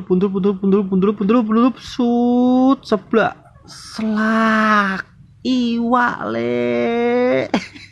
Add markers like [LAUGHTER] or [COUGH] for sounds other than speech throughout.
pundur pundur pundur pundur pundur pundur sut seblak. Selak. Iwak le [LAUGHS]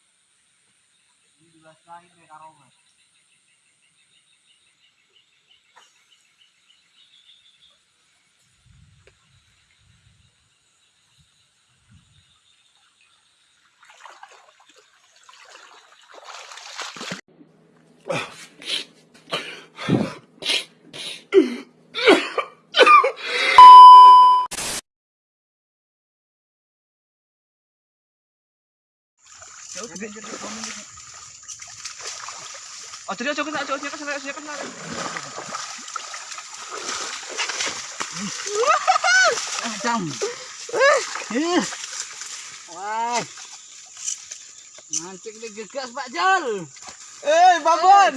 motivação e da alma. Jauh, jauh, jauh, jauh, jauh, ojo kena ojo ojo kena ojo kena Jam. Eh. Wah. Mancing digegas Pak Jal. eh babon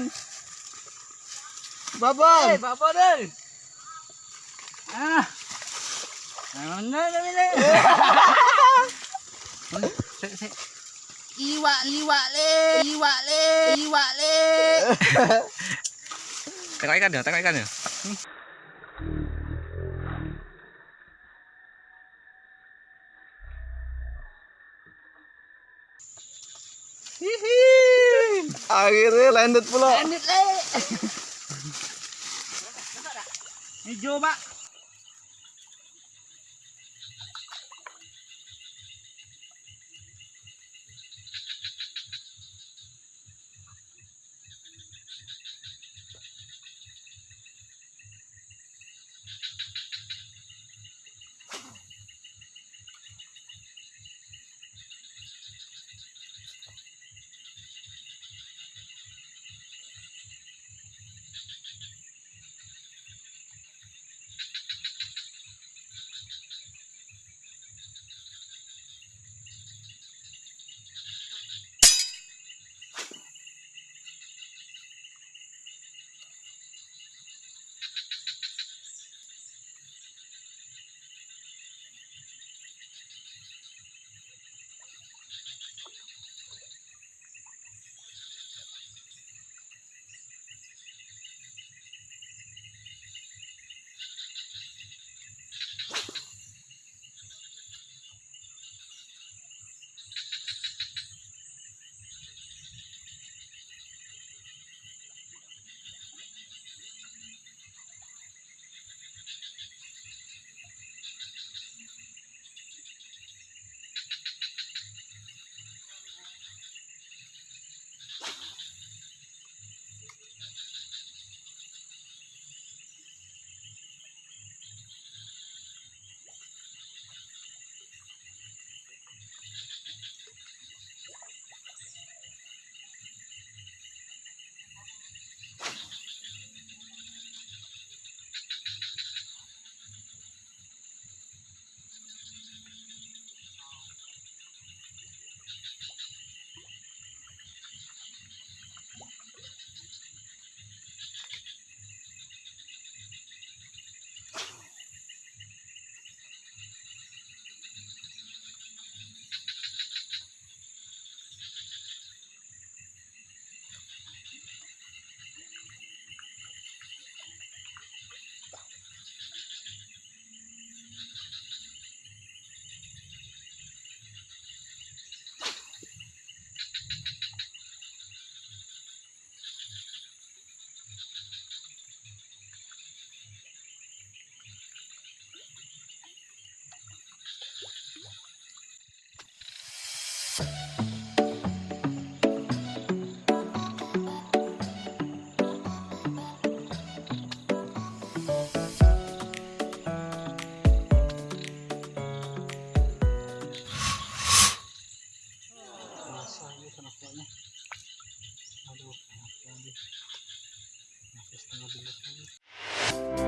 babon Eh, Bapak deh. Ah. Mana ini? [LAUGHS] Sek sek. Iwak liwak le, iwak le, iwak le. [LAUGHS] tengok ikan ya tengok ikan ya Hihi. akhirnya landed pula Lanjut le. Hijau pak. Música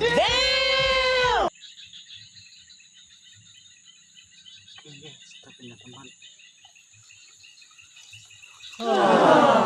Damn! Oh.